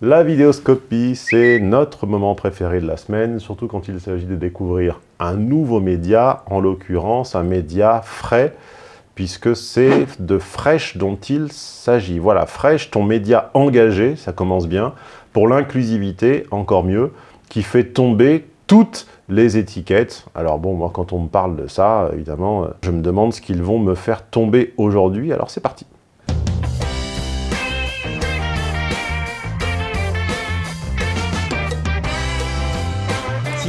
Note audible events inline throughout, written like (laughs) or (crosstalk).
La vidéoscopie, c'est notre moment préféré de la semaine, surtout quand il s'agit de découvrir un nouveau média, en l'occurrence un média frais, puisque c'est de Fresh dont il s'agit. Voilà, Fresh, ton média engagé, ça commence bien, pour l'inclusivité, encore mieux, qui fait tomber toutes les étiquettes. Alors bon, moi quand on me parle de ça, évidemment, je me demande ce qu'ils vont me faire tomber aujourd'hui, alors c'est parti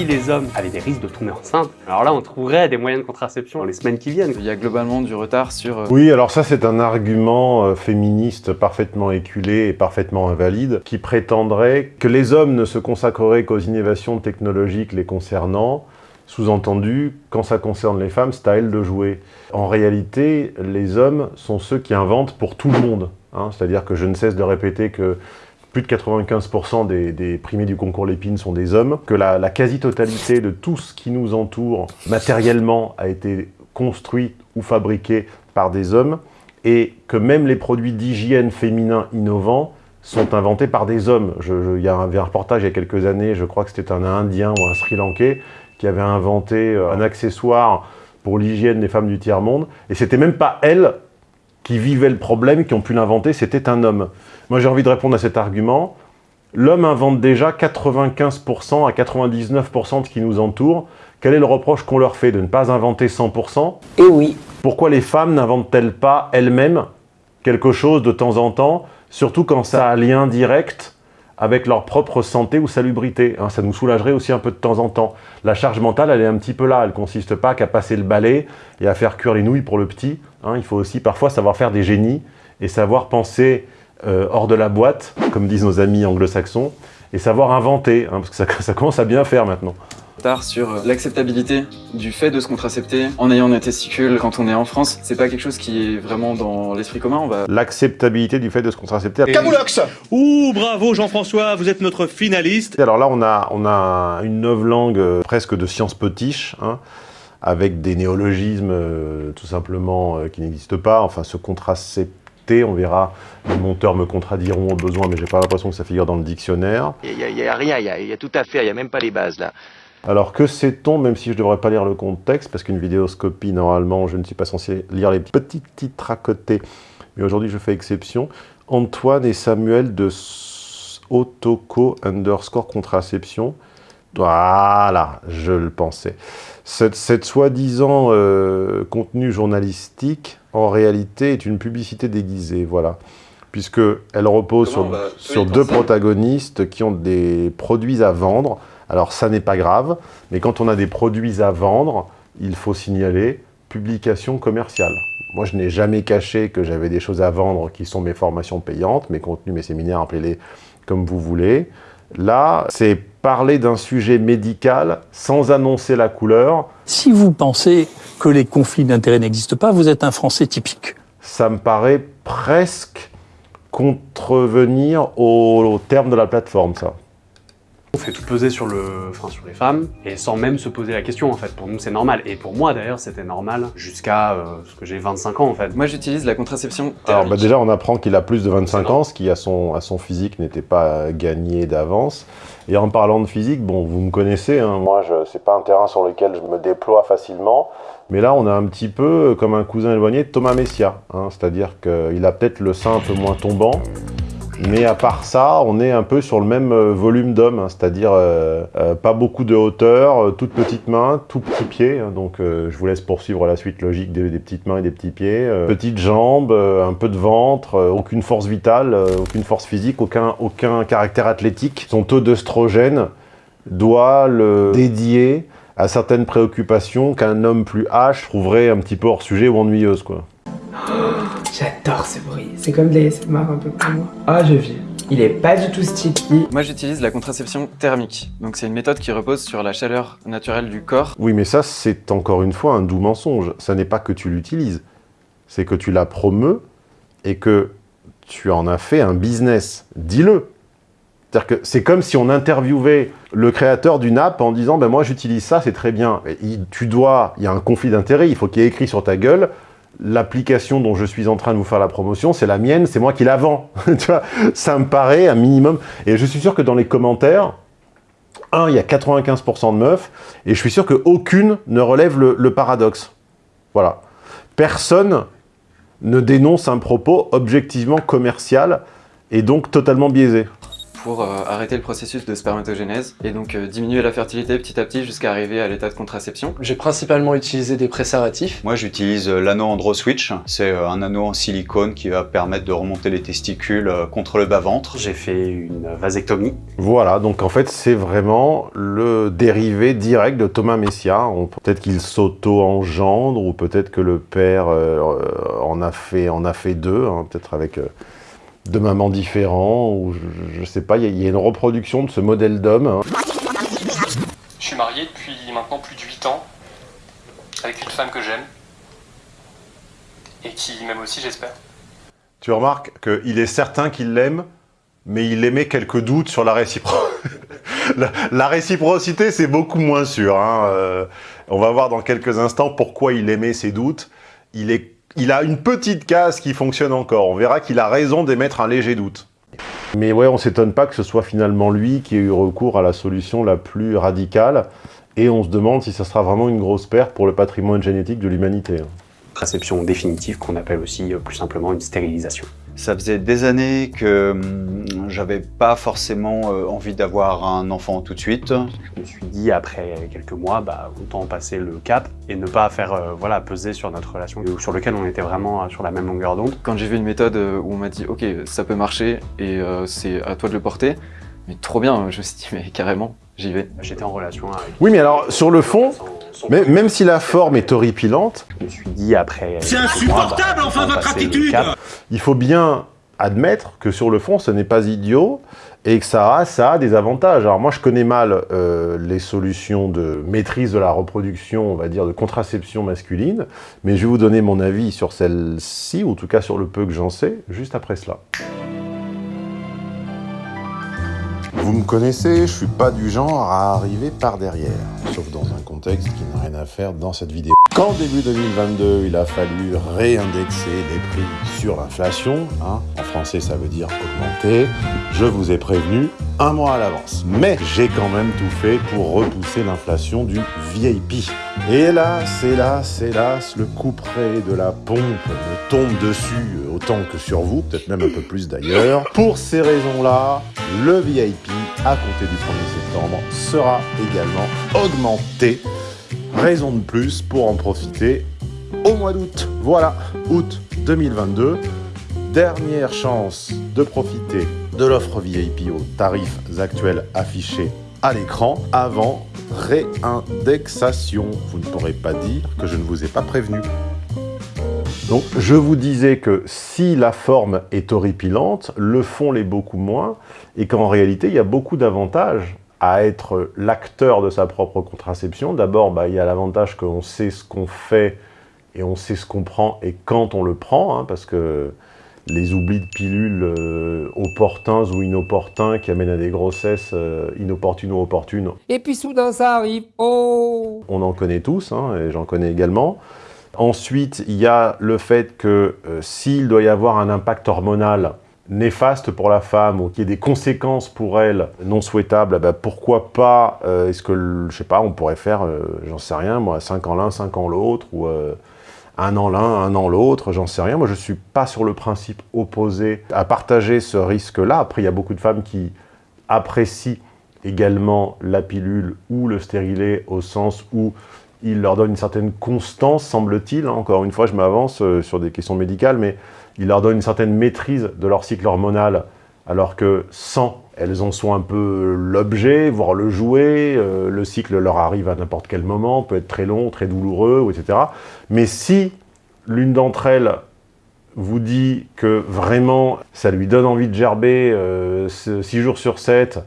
les hommes avaient des risques de tomber enceinte, alors là on trouverait des moyens de contraception dans les semaines qui viennent. Il y a globalement du retard sur... Euh, oui, alors ça c'est un argument euh, féministe parfaitement éculé et parfaitement invalide, qui prétendrait que les hommes ne se consacreraient qu'aux innovations technologiques les concernant, sous-entendu, quand ça concerne les femmes, c'est à elles de jouer. En réalité, les hommes sont ceux qui inventent pour tout le monde. Hein. C'est-à-dire que je ne cesse de répéter que plus de 95% des, primés du concours Lépine sont des hommes, que la, quasi-totalité de tout ce qui nous entoure matériellement a été construit ou fabriqué par des hommes, et que même les produits d'hygiène féminins innovants sont inventés par des hommes. il y avait un reportage il y a quelques années, je crois que c'était un Indien ou un Sri Lankais, qui avait inventé euh, un accessoire pour l'hygiène des femmes du tiers-monde, et c'était même pas elle qui vivaient le problème, qui ont pu l'inventer, c'était un homme. Moi, j'ai envie de répondre à cet argument. L'homme invente déjà 95% à 99% de ce qui nous entoure. Quel est le reproche qu'on leur fait de ne pas inventer 100% Et oui. Pourquoi les femmes n'inventent-elles pas elles-mêmes quelque chose de temps en temps, surtout quand ça a un lien direct avec leur propre santé ou salubrité. Hein, ça nous soulagerait aussi un peu de temps en temps. La charge mentale, elle est un petit peu là. Elle consiste pas qu'à passer le balai et à faire cuire les nouilles pour le petit. Hein. il faut aussi parfois savoir faire des génies et savoir penser euh, hors de la boîte, comme disent nos amis anglo-saxons, et savoir inventer, hein, parce que ça (laughs) commence à bien faire maintenant sur euh, l'acceptabilité du fait de se contracepter en ayant des testicules quand on est en France. C'est pas quelque chose qui est vraiment dans l'esprit commun. Va... L'acceptabilité du fait de se contracepter. Camoulox Ouh, bravo Jean-François, vous êtes notre finaliste. Alors là, on a, on a une langue euh, presque de science potiche, hein, avec des néologismes euh, tout simplement qui n'existent pas. Enfin, se contracepter, on verra, les monteurs me contrediront au besoin, mais j'ai pas l'impression que ça figure dans le dictionnaire. Il n'y a, rien, il y a, y a, tout à faire, il n'y a même pas les bases là. Alors que sait-on, même si je ne devrais pas lire le contexte, parce qu'une vidéoscopie, normalement, je ne suis pas censé lire les petits titres à côté, mais aujourd'hui je fais exception, Antoine et Samuel de Otoko underscore contraception. Voilà, je le pensais. Cette, soi-disant euh, contenu journalistique, en réalité, est une publicité déguisée, voilà. Puisqu'elle repose sur, sur deux protagonistes qui ont des produits à vendre, alors ça n'est pas grave, mais quand on a des produits à vendre, il faut signaler publication commerciale. Moi, je n'ai jamais caché que j'avais des choses à vendre qui sont mes formations payantes, mes contenus, mes séminaires, appelez-les comme vous voulez. Là, c'est parler d'un sujet médical sans annoncer la couleur. Si vous pensez que les conflits d'intérêts n'existent pas, vous êtes un Français typique. Ça me paraît presque contrevenir au, au terme de la plateforme, ça. On fait tout peser sur, le, enfin, sur les femmes, et sans même se poser la question, en fait. Pour nous, c'est normal. Et pour moi, d'ailleurs, c'était normal jusqu'à euh, ce que j'ai 25 ans, en fait. Moi, j'utilise la contraception thermique. Alors, bah, déjà, on apprend qu'il a plus de 25 ans, ce qui, à son, à son physique, n'était pas gagné d'avance. Et en parlant de physique, bon, vous me connaissez, hein, moi, c'est pas un terrain sur lequel je me déploie facilement. Mais là, on a un petit peu comme un cousin éloigné de Thomas Messia. Hein, C'est-à-dire qu'il a peut-être le sein un peu moins tombant, mais à part ça, on est un peu sur le même euh, volume d'homme, hein, c'est-à-dire euh, euh, pas beaucoup de hauteur, toutes petites mains, tout petits pieds. Hein, donc je vous laisse poursuivre la suite logique des, petites mains et des petits pieds. petites jambes, un peu de ventre, aucune force vitale, aucune force physique, aucun, aucun caractère athlétique. Son taux d'œstrogène doit le dédier à certaines préoccupations qu'un homme plus H trouverait un petit peu hors sujet ou ennuyeuse. Quoi. J'adore ce. C'est comme de l'ASMR un peu pour moi. Ah, je vis. Il est pas du tout sticky. Moi, j'utilise la contraception thermique. Donc, c'est une méthode qui repose sur la chaleur naturelle du corps. Oui, mais ça, c'est encore une fois un doux mensonge. Ça n'est pas que tu l'utilises. C'est que tu la promeus et que tu en as fait un business. Dis-le. C'est-à-dire que c'est comme si on interviewait le créateur d'une app en disant ben moi j'utilise ça, c'est très bien. tu dois, il y a un conflit d'intérêt, il faut qu'il y ait écrit sur ta gueule l'application dont je suis en train de vous faire la promotion, c'est la mienne, c'est moi qui la vends. (laughs) ça me paraît un minimum. Et je suis sûr que dans les commentaires, un, il y a 95% de meufs, et je suis sûr qu'aucune ne relève le, le paradoxe. Voilà. Personne ne dénonce un propos objectivement commercial et donc totalement biaisé. Pour euh, arrêter le processus de spermatogénèse et donc euh, diminuer la fertilité petit à petit jusqu'à arriver à l'état de contraception. J'ai principalement utilisé des préservatifs. Moi, j'utilise euh, l'anneau AndroSwitch. C'est un anneau en silicone qui va permettre de remonter les testicules contre le bas-ventre. J'ai fait une vasectomie. Voilà, donc en fait, c'est vraiment le dérivé direct de Thomas Messia. Peut-être qu'il s'auto-engendre, ou peut-être que le père euh, en, a fait, en a fait deux, hein, peut-être avec euh, deux mamans différents, ou je, je sais pas, il y, a- il y a une reproduction de ce modèle d'homme. hein. Je suis marié depuis maintenant plus de 8 ans avec une femme que j'aime et qui m'aime aussi j'espère. Tu remarques qu'il est certain qu'il l'aime, mais il émet quelques doutes sur la réciprocité. (laughs) la, la réciprocité, c'est beaucoup moins sûr. hein. Euh, on va voir dans quelques instants pourquoi il émet ses doutes. Il, est, il a une petite case qui fonctionne encore. On verra qu'il a raison d'émettre un léger doute. Mais ouais, on s'étonne pas que ce soit finalement lui qui ait eu recours à la solution la plus radicale. Et on se demande si ça sera vraiment une grosse perte pour le patrimoine génétique de l'humanité. hein. Contraception définitive qu'on appelle aussi euh, plus simplement une stérilisation. Ça faisait des années que hum, j'avais pas forcément euh, envie d'avoir un enfant tout de suite. Je me suis dit après quelques mois, bah, autant passer le cap et ne pas faire euh, voilà, peser sur notre relation sur lequel on était vraiment euh, sur la même longueur d'onde. Quand j'ai vu une méthode où on m'a dit ok ça peut marcher et euh, c'est à toi de le porter, mais trop bien, je me suis dit mais carrément, j'y vais. J'étais en relation avec... Oui, mais alors, sur le fond, mais- même si la forme est horripilante, Je me suis dit après... C'est mois, bah, insupportable, enfin, votre attitude cap. il faut bien admettre que sur le fond, ce n'est pas idiot et que ça a, ça a des avantages. Alors moi, je connais mal euh, les solutions de maîtrise de la reproduction, on va dire, de contraception masculine, mais je vais vous donner mon avis sur celle-ci, ou en tout cas sur le peu que j'en sais, juste après cela. Vous me connaissez, je suis pas du genre à arriver par derrière, sauf dans un contexte qui n'a rien à faire dans cette vidéo. Quand début 2022, il a fallu réindexer les prix sur l'inflation, hein, en français ça veut dire augmenter, je vous ai prévenu un mois à l'avance. Mais j'ai quand même tout fait pour repousser l'inflation du VIP. Et hélas, hélas, le couperet de la pompe me tombe dessus autant que sur vous, peut-être même un peu plus d'ailleurs. Pour ces raisons-là, le VIP, à compter du 1er septembre, sera également augmenté. Raison de plus pour en profiter au mois d'août. Voilà, août 2022. Dernière chance de profiter de l'offre VIP aux tarifs actuels affichés à l'écran avant réindexation. Vous ne pourrez pas dire que je ne vous ai pas prévenu. Donc, je vous disais que si la forme est horripilante, le fond l'est beaucoup moins, et qu'en réalité, il y a beaucoup d'avantages à être l'acteur de sa propre contraception. D'abord, bah, il y a l'avantage qu'on sait ce qu'on fait et on sait ce qu'on prend et quand on le prend, hein, parce que les oublis de pilules euh, opportuns ou inopportuns qui amènent à des grossesses euh, inopportunes ou opportunes, Et puis soudain ça arrive. Oh on en connaît tous, hein, et j'en connais également. Ensuite, il y a le fait que euh, s'il doit y avoir un impact hormonal néfaste pour la femme ou qu'il y ait des conséquences pour elle non souhaitables, eh ben, pourquoi pas, euh, est-ce que, je sais pas, on pourrait faire, euh, j'en sais rien, moi, 5 ans l'un, 5 ans l'autre, ou un an l'un, un an l'autre, j'en sais rien. Moi, je suis pas sur le principe opposé à partager ce risque-là. Après, il y a beaucoup de femmes qui apprécient également la pilule ou le stérilet au sens où il leur donne une certaine constance, semble-t-il. hein. Encore une fois, je m'avance euh, sur des questions médicales, mais il leur donne une certaine maîtrise de leur cycle hormonal, alors que sans, elles en sont un peu l'objet, voire le jouet. euh, le cycle leur arrive à n'importe quel moment, peut être très long, très douloureux, ou etc. Mais si l'une d'entre elles vous dit que vraiment ça lui donne envie de gerber 6 jours sur 7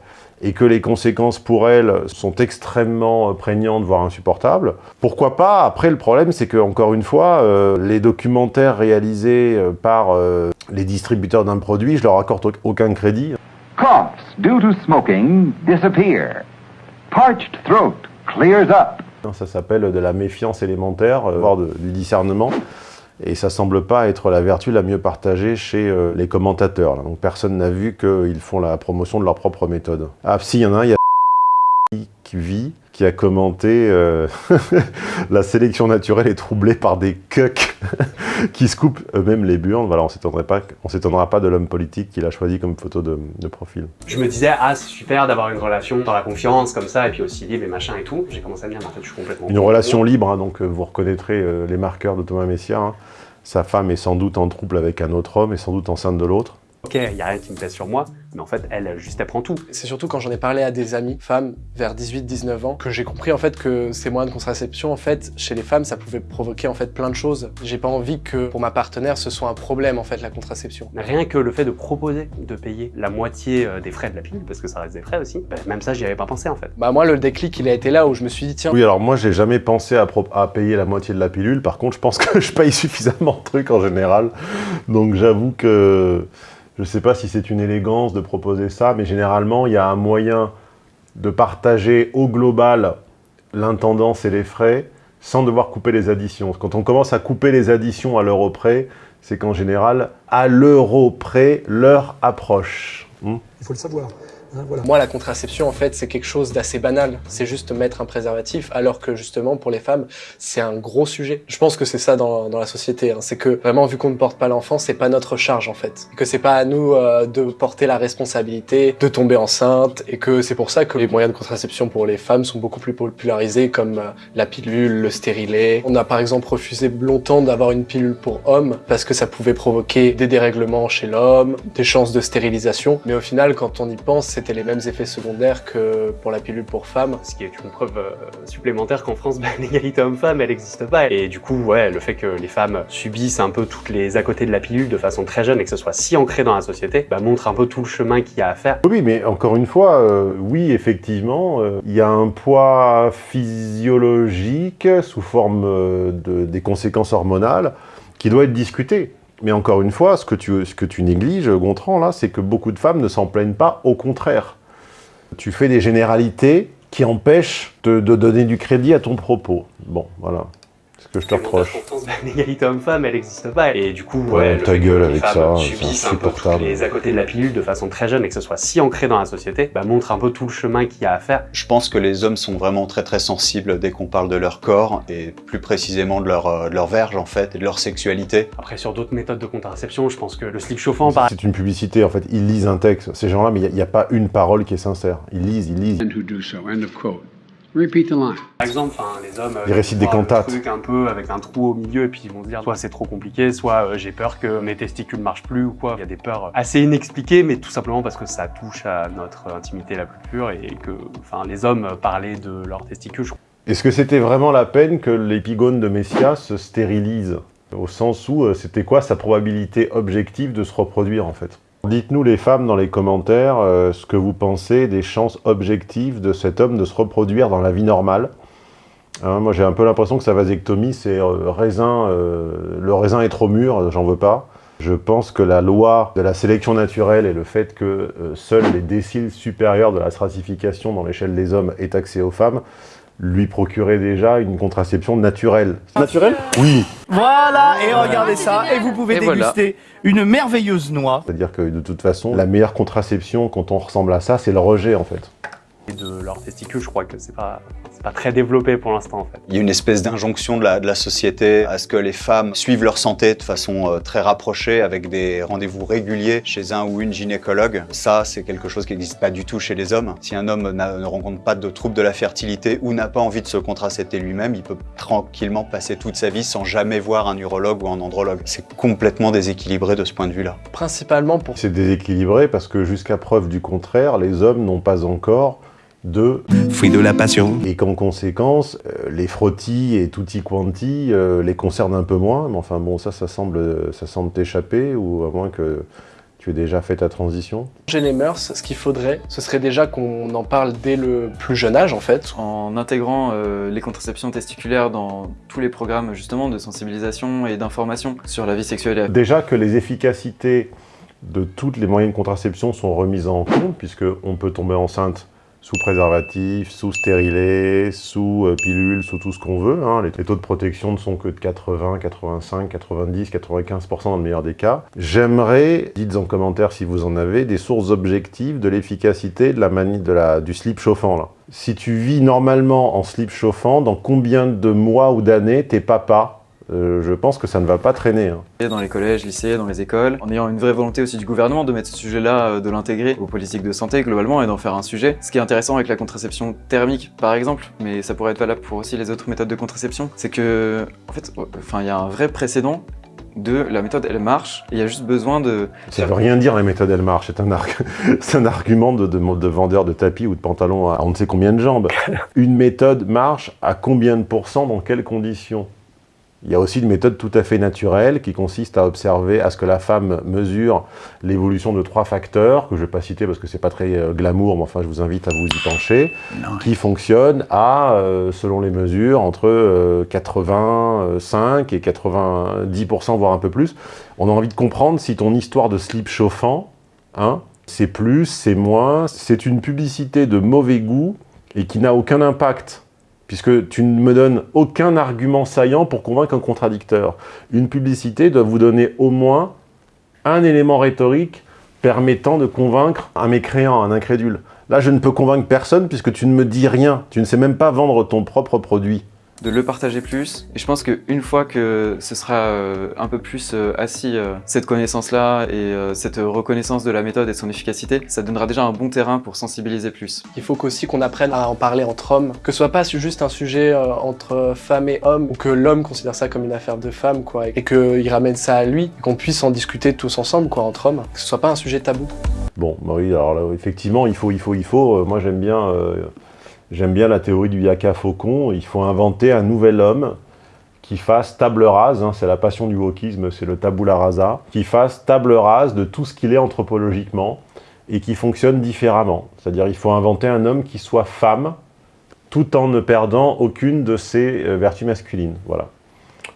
et que les conséquences pour elle sont extrêmement euh, prégnantes, voire insupportables, pourquoi pas Après, le problème, c'est que encore une fois, euh, les documentaires réalisés euh, par euh, les distributeurs d'un produit, je leur accorde au- aucun crédit. Coughs due to smoking disappear. Parched throat clears up. Ça s'appelle de la méfiance élémentaire, voire de- du discernement. Et ça semble pas être la vertu la mieux partagée chez euh, les commentateurs. Donc personne n'a vu qu'ils font la promotion de leur propre méthode. Ah si, il y en a un, il y a (laughs) qui vit, qui a commenté euh, (laughs) la sélection naturelle est troublée par des cucks (laughs) (laughs) qui se coupent eux-mêmes les burnes. Voilà, on s'étendra pas, on s'étonnera pas de l'homme politique qu'il a choisi comme photo de, de profil. Je me disais, ah, c'est super d'avoir une relation dans la confiance, comme ça, et puis aussi libre et machin et tout. J'ai commencé à me dire, mais en fait, je suis complètement... Une relation libre, hein, donc euh, vous reconnaîtrez euh, les marqueurs de Thomas Messia. hein. Sa femme est sans doute en trouble avec un autre homme et sans doute enceinte de l'autre. Ok, il y a rien qui me pèse sur moi, mais en fait, elle, juste, elle prend tout. C'est surtout quand j'en ai parlé à des amis, femmes, vers 18-19 ans, que j'ai compris en fait que ces moyens de contraception, en fait, chez les femmes, ça pouvait provoquer en fait plein de choses. J'ai pas envie que pour ma partenaire, ce soit un problème en fait, la contraception. Rien que le fait de proposer de payer la moitié euh, des frais de la pilule, parce que ça reste des frais aussi, bah, même ça, j'y avais pas pensé en fait. Bah moi, le déclic, il a été là où je me suis dit, tiens, Oui, alors moi, j'ai jamais pensé à, à payer la moitié de la pilule. Par contre, je pense (laughs) que je paye suffisamment de trucs en général. Donc j'avoue que je sais pas si c'est une élégance de proposer ça, mais généralement, il y a un moyen de partager au global l'intendance et les frais sans devoir couper les additions. Quand on commence à couper les additions à l'euro près, c'est qu'en général, à l'euro près, l'heure approche. Hmm Il faut le savoir. Hein. Moi, la contraception, en fait, c'est quelque chose d'assez banal. C'est juste mettre un préservatif, alors que justement, pour les femmes, c'est un gros sujet. Je pense que c'est ça dans, dans la société. hein. C'est que vraiment, vu qu'on ne porte pas l'enfant, c'est pas notre charge, en fait. Que c'est pas à nous euh, de porter la responsabilité de tomber enceinte. Et que c'est pour ça que les moyens de contraception pour les femmes sont beaucoup plus popularisés, comme euh, la pilule, le stérilet. On a par exemple refusé longtemps d'avoir une pilule pour hommes, parce que ça pouvait provoquer des dérèglements chez l'homme, des chances de stérilisation. Mais au final, quand on y pense, c'était les mêmes effets secondaires que pour la pilule pour femmes. Ce qui est une preuve euh, supplémentaire qu'en France, (laughs) bah, l'égalité homme-femme, elle n'existe pas. Et du coup, ouais, le fait que les femmes subissent un peu toutes les à côté de la pilule de façon très jeune et que ce soit si ancré dans la société, bah, montre un peu tout le chemin qu'il y a à faire. Oui, mais encore une fois, euh, oui, effectivement, euh, il y a un poids physiologique sous forme de, des conséquences hormonales qui doit être discuté. Mais encore une fois, ce que tu, négliges, Gontran, là, c'est que beaucoup de femmes ne s'en plaignent pas, au contraire. Tu fais des généralités qui empêchent de donner du crédit à ton propos. Bon, voilà. Ce que je te reproche. L'égalité homme-femme, elle n'existe pas. Et du coup, Ouais, ta gueule les avec femmes ça, c'est subissent un peu les à côté de la pilule de façon très jeune et que ce soit si ancré dans la société, bah, montre un peu tout le chemin qu'il y a à faire. Je pense que les hommes sont vraiment très très sensibles dès qu'on parle de leur corps et plus précisément de leur, euh, de leur verge en fait et de leur sexualité. Après, sur d'autres méthodes de contraception, je pense que le slip chauffant, par C'est une publicité, en fait. Ils lisent un texte. Ces gens-là, mais il n'y a, pas une parole qui est sincère. Ils lisent, ils lisent. who do so. End of quote. Repeat the line. Par exemple, les hommes, euh, Ils récitent des cantates. truc un peu avec un trou au milieu et puis ils vont se dire soit c'est trop compliqué, soit euh, j'ai peur que mes testicules marchent plus ou quoi. Il y a des peurs assez inexpliquées, mais tout simplement parce que ça touche à notre intimité la plus pure et que, enfin, les hommes parlaient de leurs testicules. je Est-ce que c'était vraiment la peine que l'épigone de Messia se stérilise? Au sens où euh, c'était quoi sa probabilité objective de se reproduire en fait? Dites-nous les femmes dans les commentaires euh, ce que vous pensez des chances objectives de cet homme de se reproduire dans la vie normale. Hein, moi j'ai un peu l'impression que sa vasectomie c'est euh, raisin, euh, le raisin est trop mûr, j'en veux pas. Je pense que la loi de la sélection naturelle et le fait que seuls les déciles supérieurs de la stratification dans l'échelle des hommes est accès aux femmes lui procurait déjà une contraception naturelle. Naturel Oui. Voilà, et regardez ça, et vous pouvez Et voilà. déguster une merveilleuse noix. C'est-à-dire que de toute façon, la meilleure contraception quand on ressemble à ça, c'est le rejet en fait. Et de leurs testicules, je crois que c'est pas, pas très développé pour l'instant en fait. Il y a une espèce d'injonction de la, de la société à ce que les femmes suivent leur santé de façon euh, très rapprochée avec des rendez-vous réguliers chez un ou une gynécologue. Ça, c'est quelque chose qui n'existe pas du tout chez les hommes. Si un homme ne rencontre pas de troubles de la fertilité ou n'a pas envie de se contracepter lui-même, il peut tranquillement passer toute sa vie sans jamais voir un urologue ou un andrologue. C'est complètement déséquilibré de ce point de vue-là. Principalement pour... C'est déséquilibré parce que jusqu'à preuve du contraire, les hommes n'ont pas encore de fruit de la passion. Et qu'en conséquence, euh, les frottis et tutti quanti euh, les concernent un peu moins. Mais enfin bon, ça, ça semble, ça semble t'échapper ou à moins que tu aies déjà fait ta transition. Changer les mœurs, ce qu'il faudrait, ce serait déjà qu'on en parle dès le plus jeune âge en fait. En intégrant euh, les contraceptions testiculaires dans tous les programmes justement de sensibilisation et d'information sur la vie sexuelle. Déjà que les efficacités de toutes les moyens de contraception sont remises en compte, puisqu'on peut tomber enceinte sous préservatif, sous stérilet, sous pilule, sous tout ce qu'on veut. Hein. Les, taux de protection ne sont que de 80, 85, 90, 95% dans le meilleur des cas. J'aimerais, dites en commentaire si vous en avez, des sources objectives de l'efficacité de la du slip chauffant. Si tu vis normalement en slip chauffant, dans combien de mois ou d'années tes papas euh, je pense que ça ne va pas traîner. Hein. Dans les collèges, lycées, dans les écoles, en ayant une vraie volonté aussi du gouvernement de mettre ce sujet-là, euh, de l'intégrer aux politiques de santé globalement et d'en faire un sujet. Ce qui est intéressant avec la contraception thermique par exemple, mais ça pourrait être valable pour aussi les autres méthodes de contraception, c'est que, en fait, enfin, il y a un vrai précédent de la méthode elle marche, il y a juste besoin de... Ça veut rien dire la méthode elle marche, c'est un, (laughs) un, argument de, de, de, vendeur de tapis ou de pantalon à on ne sait combien de jambes. (laughs) Une méthode marche à combien de pourcents, dans quelles conditions? Il y a aussi une méthode tout à fait naturelle qui consiste à observer, à ce que la femme mesure l'évolution de trois facteurs, que je ne vais pas citer parce que c'est pas très euh, glamour, mais enfin je vous invite à vous y pencher, qui fonctionnent à, euh, selon les mesures, entre 85 euh, et 90%, voire un peu plus. On a envie de comprendre si ton histoire de slip chauffant, hein, c'est plus, c'est moins, c'est une publicité de mauvais goût et qui n'a aucun impact puisque tu ne me donnes aucun argument saillant pour convaincre un contradicteur. Une publicité doit vous donner au moins un élément rhétorique permettant de convaincre un mécréant, un incrédule. Là, je ne peux convaincre personne puisque tu ne me dis rien. Tu ne sais même pas vendre ton propre produit de le partager plus. Et je pense qu'une fois que ce sera euh, un peu plus euh, assis, euh, cette connaissance-là et cette reconnaissance de la méthode et de son efficacité, ça donnera déjà un bon terrain pour sensibiliser plus. Il faut aussi qu'on apprenne à en parler entre hommes, que ce soit pas juste un sujet entre femmes et hommes, ou que l'homme considère ça comme une affaire de femme, quoi, et qu'il ramène ça à lui, qu'on puisse en discuter tous ensemble, quoi, entre hommes, que ce soit pas un sujet tabou. Bon, bah oui, alors là, effectivement, il faut, il faut, il faut, moi j'aime bien... J'aime bien la théorie du yaka faucon. Il faut inventer un nouvel homme qui fasse table rase, hein, c'est la passion du wokisme, c'est le tabula rasa, qui fasse table rase de tout ce qu'il est anthropologiquement et qui fonctionne différemment. C'est-à-dire il faut inventer un homme qui soit femme tout en ne perdant aucune de ses euh, vertus masculines. Voilà.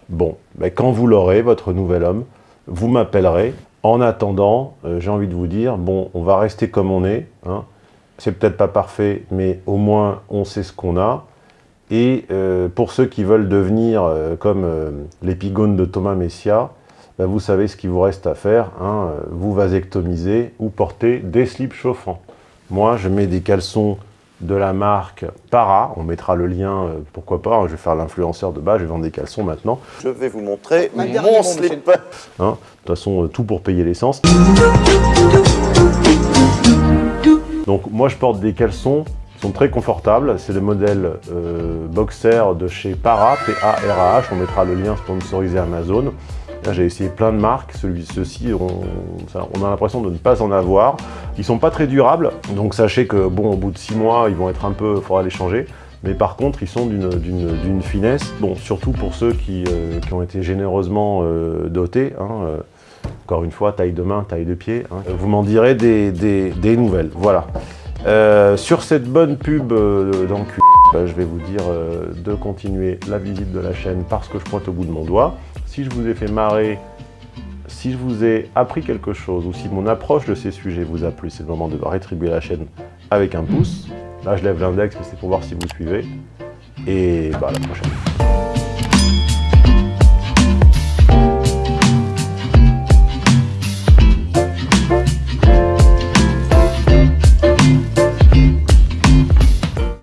Bon, quand vous l'aurez, votre nouvel homme, vous m'appellerez. En attendant, euh, j'ai envie de vous dire, bon, on va rester comme on est, hein, c'est peut-être pas parfait, mais au moins on sait ce qu'on a. Et euh, pour ceux qui veulent devenir euh, comme euh, l'épigone de Thomas Messia, bah, vous savez ce qu'il vous reste à faire, hein, vous vasectomiser ou porter des slips chauffants. Moi, je mets des caleçons de la marque Para, on mettra le lien, pourquoi pas, hein, je vais faire l'influenceur de bas, je vais vendre des caleçons maintenant. Je vais vous montrer mon slip. Hein, de toute façon, tout pour payer l'essence. Donc moi je porte des caleçons qui sont très confortables, c'est le modèle euh, boxer de chez Para, P-A-R-A-H, on mettra le lien sponsorisé Amazon. J'ai essayé plein de marques, ceux-ci on, a l'impression de ne pas en avoir. Ils sont pas très durables, donc sachez que bon au bout de 6 mois ils vont être un peu, il faudra les changer. Mais par contre, ils sont d'une finesse, bon, surtout pour ceux qui, euh, ont été généreusement euh, dotés. Hein, encore une fois, taille de main, taille de pied. Hein. Vous m'en direz des, nouvelles. Voilà. Euh, sur cette bonne pub euh, bah, je vais vous dire euh, de continuer la visite de la chaîne parce que je pointe au bout de mon doigt. Si je vous ai fait marrer, si je vous ai appris quelque chose ou si mon approche de ces sujets vous a plu, c'est le moment de rétribuer la chaîne avec un pouce. Là, je lève l'index, c'est pour voir si vous suivez. Et bah, à la prochaine.